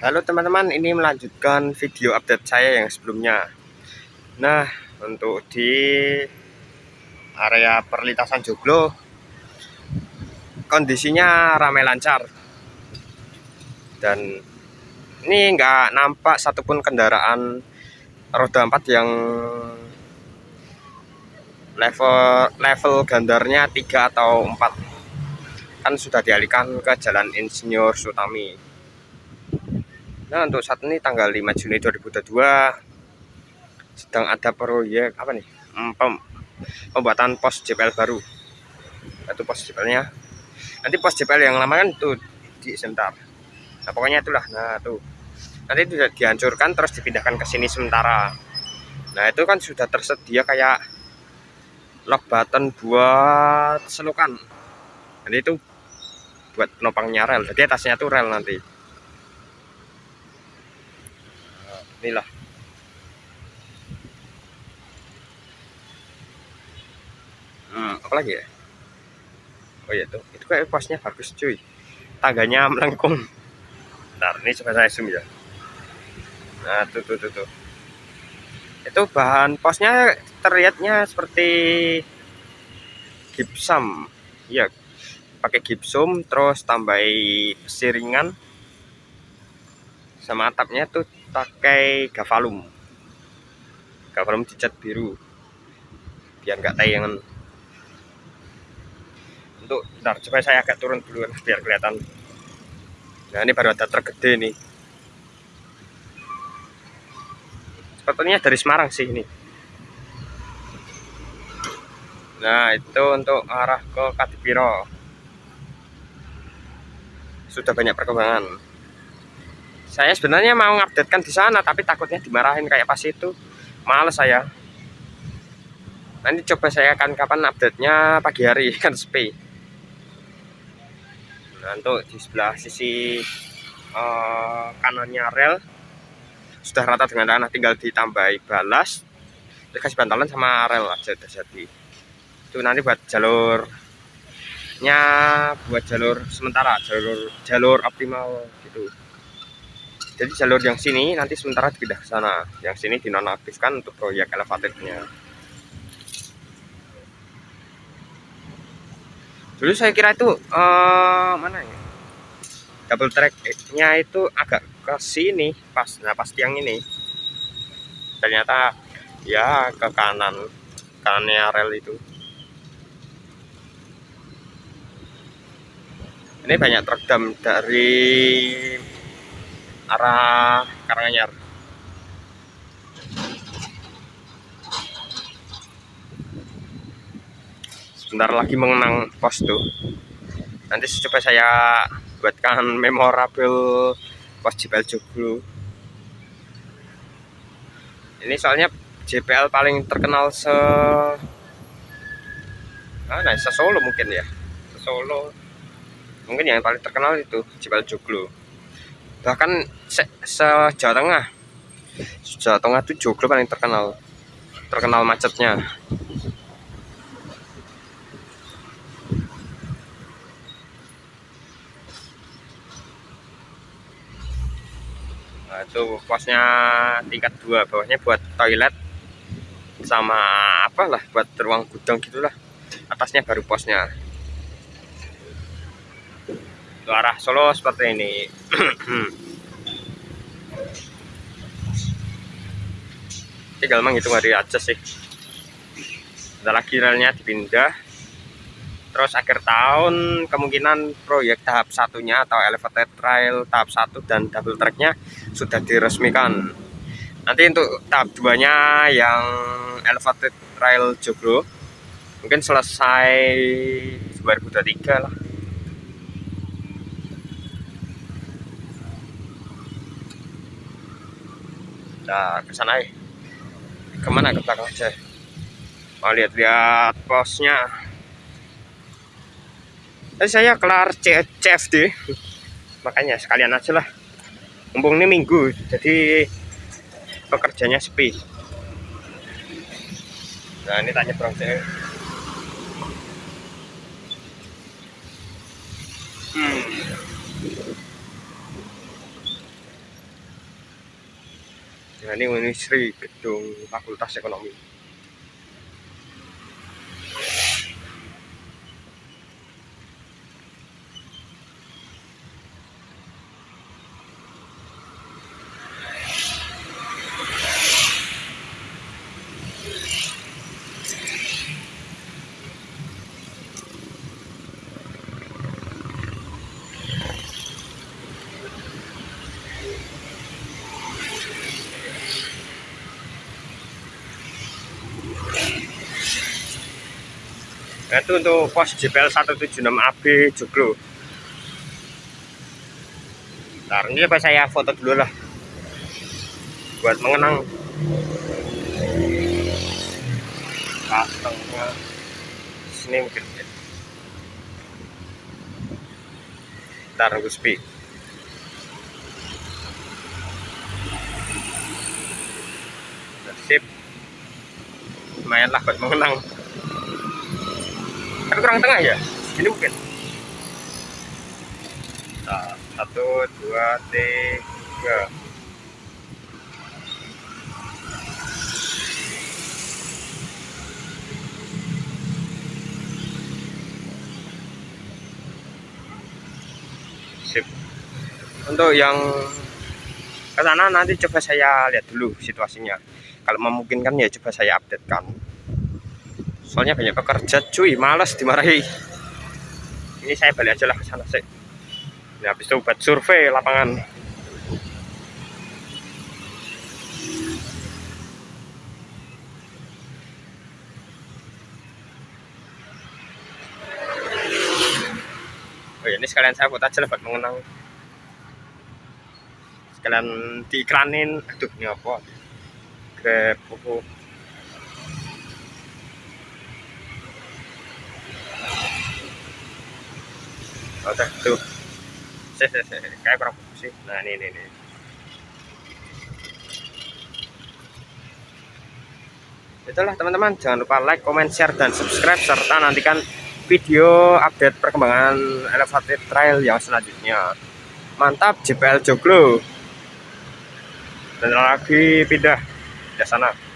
Halo teman-teman, ini melanjutkan video update saya yang sebelumnya. Nah, untuk di area perlintasan Joglo, kondisinya ramai lancar. Dan ini nggak nampak satupun kendaraan roda 4 yang level level gandarnya 3 atau 4 kan sudah dialihkan ke jalan Insinyur Sutami Nah untuk saat ini tanggal 5 Juni 2022 sedang ada proyek apa nih? Hmm, Pem, pembuatan pos JPL baru. Itu pos JPL-nya nanti pos JPL yang lama kan itu di sebentar. Nah pokoknya itulah. Nah tuh. Nanti itu dihancurkan terus dipindahkan ke sini sementara. Nah itu kan sudah tersedia kayak lock button buat selokan jadi itu buat penopangnya rel. Jadi atasnya tuh rel nanti inilah. Hmm, apa lagi ya? Oh iya tuh. Itu kayak posnya bagus cuy. Tangganya melengkung. Bentar, ini coba saya zoom ya. Nah tuh tuh tuh, tuh. itu bahan posnya terlihatnya seperti gipsum ya pakai gipsum terus tambahi siringan sama atapnya tuh pakai gavalum gavalum dicat biru biar nggak tayangan. Untuk ntar coba saya agak turun dulu biar kelihatan. Nah ini baru ada tergede nih sepertinya dari Semarang sih ini. Nah itu untuk arah ke Kadipiro. Sudah banyak perkembangan saya sebenarnya mau ngupdatekan di sana tapi takutnya dimarahin kayak pas itu. Males saya. Nanti coba saya akan kapan update nya pagi hari kan sepi. Nah untuk di sebelah sisi uh, kanannya rel sudah rata dengan tanah tinggal ditambahi balas dikasih bantalan sama rel aja udah jadi. Itu nanti buat jalurnya buat jalur sementara jalur jalur optimal gitu jadi jalur yang sini nanti sementara dipindah ke sana. Yang sini dinonaktifkan untuk proyek elevatornya. Dulu saya kira itu uh, mana ya? Double tracknya itu agak ke sini pas nah pas tiang ini. Ternyata ya ke kanan kanannya rel itu. Ini banyak truk dari arah Karanganyar. Sebentar lagi mengenang pos tuh nanti coba saya buatkan memorable pos JPL Joglo. Ini soalnya JPL paling terkenal se nah, se Solo mungkin ya. Se Solo mungkin yang paling terkenal itu JPL Joglo bahkan se, se Jawa Tengah. Jawa Tengah itu Joglo paling terkenal. Terkenal macetnya. Nah, itu posnya tingkat dua bawahnya buat toilet sama apalah buat ruang gudang gitulah. Atasnya baru posnya ke arah Solo seperti ini. Tinggal menghitung hari aja sih. Lagi relnya dipindah. Terus akhir tahun kemungkinan proyek tahap satunya atau elevated trail tahap satu dan double tracknya sudah diresmikan. Nanti untuk tahap 2 nya yang elevated trail Joglo mungkin selesai 2023 lah kita ke sana ya ke mana ke belakang aja mau lihat-lihat posnya tadi saya kelar CFD makanya sekalian aja lah. Mumpung ini minggu jadi pekerjanya sepi. Nah ini tanya bro hmm. Nah ini Unisri gedung Fakultas Ekonomi itu untuk pos JPL 176 AB Joglo. Ntar ini apa saya foto dulu lah. Buat mengenang. Kantongnya sini mungkin. Ntar Guspi sip. Lumayan lah buat mengenang tapi kurang tengah ya? Ini mungkin. Nah, satu dua tiga. Sip. Untuk yang ke sana nanti coba saya lihat dulu situasinya. Kalau memungkinkan ya coba saya update kan soalnya banyak pekerja cuy males dimarahi. Ini saya balik aja lah ke sana sih. Ini habis itu buat survei lapangan. Oh ya ini sekalian saya buat aja lah buat mengenang. Sekalian diiklanin aduh ini apa? Grab oh, oke tuh. Sih sih sih kayak kurang fokus sih. Nah ini ini ini. Itulah teman-teman. Jangan lupa like comment share dan subscribe serta nantikan video update perkembangan elevated trail yang selanjutnya. Mantap JPL Joglo. Dan lagi pindah ke sana